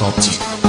더 없지.